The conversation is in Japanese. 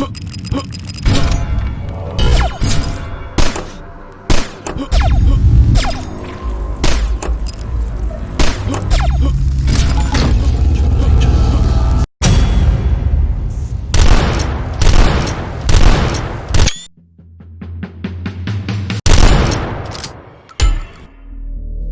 Huh.